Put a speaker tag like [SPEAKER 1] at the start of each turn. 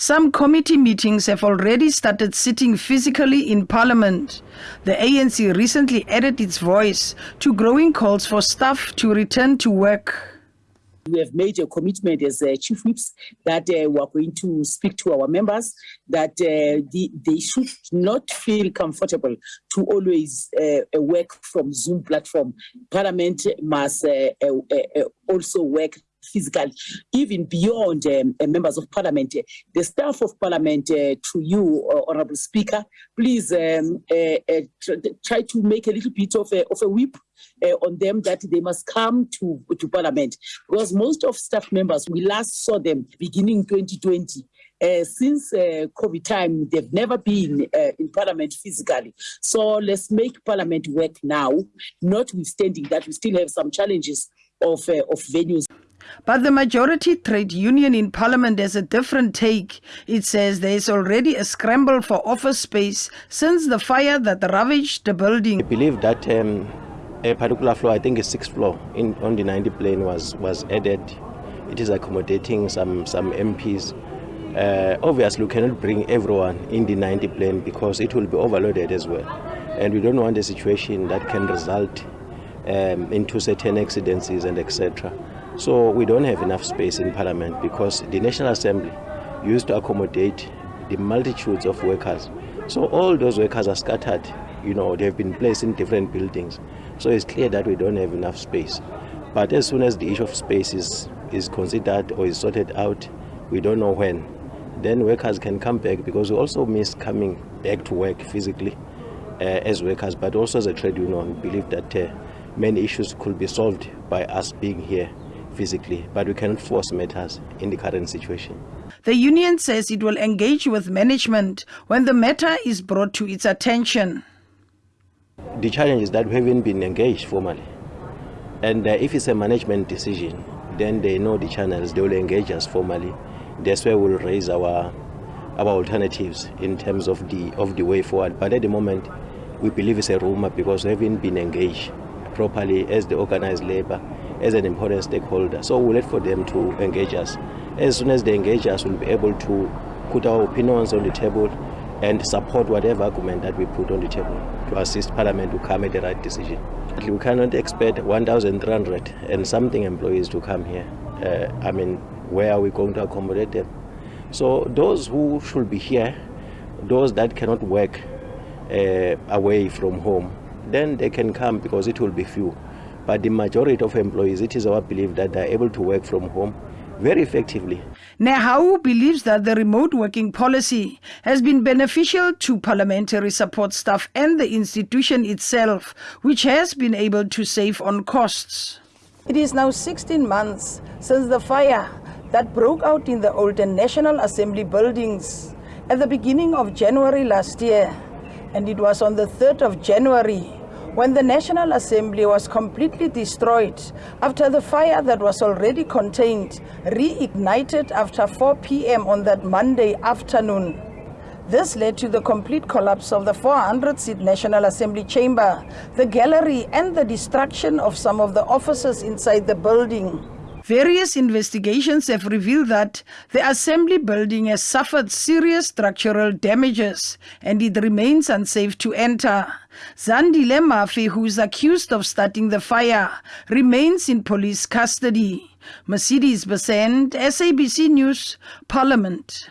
[SPEAKER 1] Some committee meetings have already started sitting physically in Parliament. The ANC recently added its voice to growing calls for staff to return to work.
[SPEAKER 2] We have made a commitment as uh, chief whips that uh, we are going to speak to our members that uh, the, they should not feel comfortable to always uh, work from Zoom platform. Parliament must uh, uh, also work physical, even beyond um, uh, members of parliament. The staff of parliament, uh, to you, uh, Honorable Speaker, please um, uh, uh, try to make a little bit of a, of a whip uh, on them that they must come to, to parliament. Because most of staff members, we last saw them beginning 2020. Uh, since uh, COVID time, they've never been uh, in Parliament physically. So let's make Parliament work now, notwithstanding that we still have some challenges of, of venues.
[SPEAKER 1] But the majority trade union in parliament has a different take. It says there is already a scramble for office space since the fire that ravaged the building.
[SPEAKER 3] I believe that um, a particular floor, I think a sixth floor in, on the 90 Plein was, was added. It is accommodating some, some MPs. Uh, obviously, we cannot bring everyone in the 90 Plein because it will be overloaded as well. And we don't want a situation that can result um, into certain accidents and etc. So we don't have enough space in Parliament because the National Assembly used to accommodate the multitudes of workers. So all those workers are scattered, you know, they've been placed in different buildings. So it's clear that we don't have enough space. But as soon as the issue of space is, is considered or is sorted out, we don't know when, then workers can come back because we also miss coming back to work physically uh, as workers, but also as a trade union, we believe that uh, many issues could be solved by us being here physically, but we cannot force matters in the current situation.
[SPEAKER 1] The union says it will engage with management when the matter is brought to its attention.
[SPEAKER 3] The challenge is that we haven't been engaged formally. And uh, if it's a management decision, then they know the channels, they will engage us formally. That's where we'll raise our our alternatives in terms of the of the way forward. But at the moment, we believe it's a rumor because we haven't been engaged properly as the organized labor as an important stakeholder. So we'll wait for them to engage us. As soon as they engage us, we'll be able to put our opinions on the table and support whatever argument that we put on the table to assist Parliament to come at the right decision. We cannot expect 1,300 and something employees to come here. Uh, I mean, where are we going to accommodate them? So those who should be here, those that cannot work uh, away from home, then they can come because it will be few. But the majority of employees, it is our belief that they are able to work from home very effectively.
[SPEAKER 1] NEHAWU believes that the remote working policy has been beneficial to parliamentary support staff and the institution itself, which has been able to save on costs. It is now 16 months since the fire that broke out in the old National Assembly buildings at the beginning of January last year, and it was on the 3rd of January when the National Assembly was completely destroyed after the fire that was already contained reignited after 4 p.m. on that Monday afternoon. This led to the complete collapse of the 400-seat National Assembly chamber, the gallery and the destruction of some of the offices inside the building. Various investigations have revealed that the assembly building has suffered serious structural damages and it remains unsafe to enter. Zandile Mafe, who is accused of starting the fire, remains in police custody. Mercedes Besent, SABC News, Parliament.